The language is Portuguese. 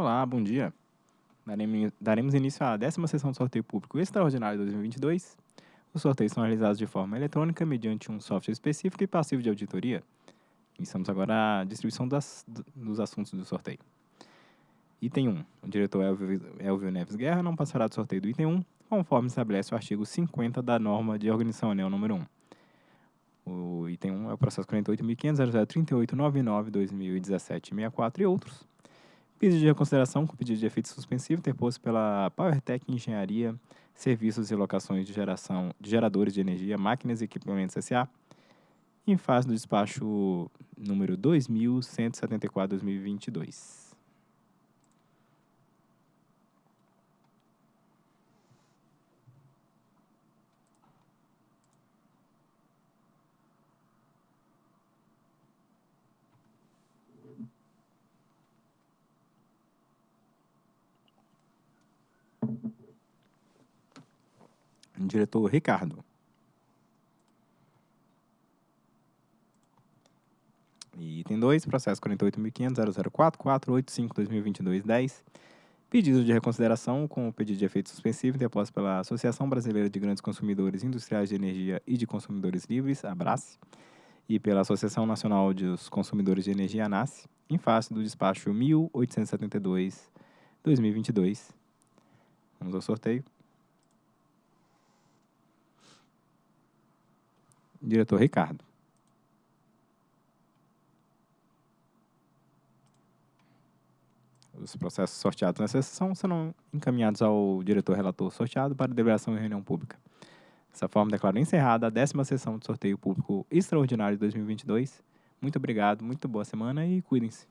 Olá, bom dia. Daremos, início à décima sessão do sorteio público extraordinário de 2022. Os sorteios são realizados de forma eletrônica mediante um software específico e passivo de auditoria. Iniciamos agora a distribuição das, dos assuntos do sorteio. Item 1. O diretor Elvio, Elvio Neves Guerra não passará do sorteio do item 1, conforme estabelece o artigo 50 da norma de organização anel número 1. O item 1 é o processo 48.500.0038.99.2017.64 e outros. Pedido de reconsideração com pedido de efeito suspensivo interposto pela PowerTech Engenharia, Serviços e Locações de Geração de Geradores de Energia, Máquinas e Equipamentos S.A., em fase do despacho número 2174-2022. Diretor Ricardo. E item 2, processo 48.500.004.485.2022.10. Pedido de reconsideração com o pedido de efeito suspensivo interposto pela Associação Brasileira de Grandes Consumidores Industriais de Energia e de Consumidores Livres, ABRACE, e pela Associação Nacional dos Consumidores de Energia, ANAS, em face do despacho 1872-2022. Vamos ao sorteio. Diretor Ricardo. Os processos sorteados nessa sessão serão encaminhados ao diretor relator sorteado para deliberação em reunião pública. Dessa forma, declaro encerrada a décima sessão de sorteio público extraordinário de 2022. Muito obrigado, muito boa semana e cuidem-se.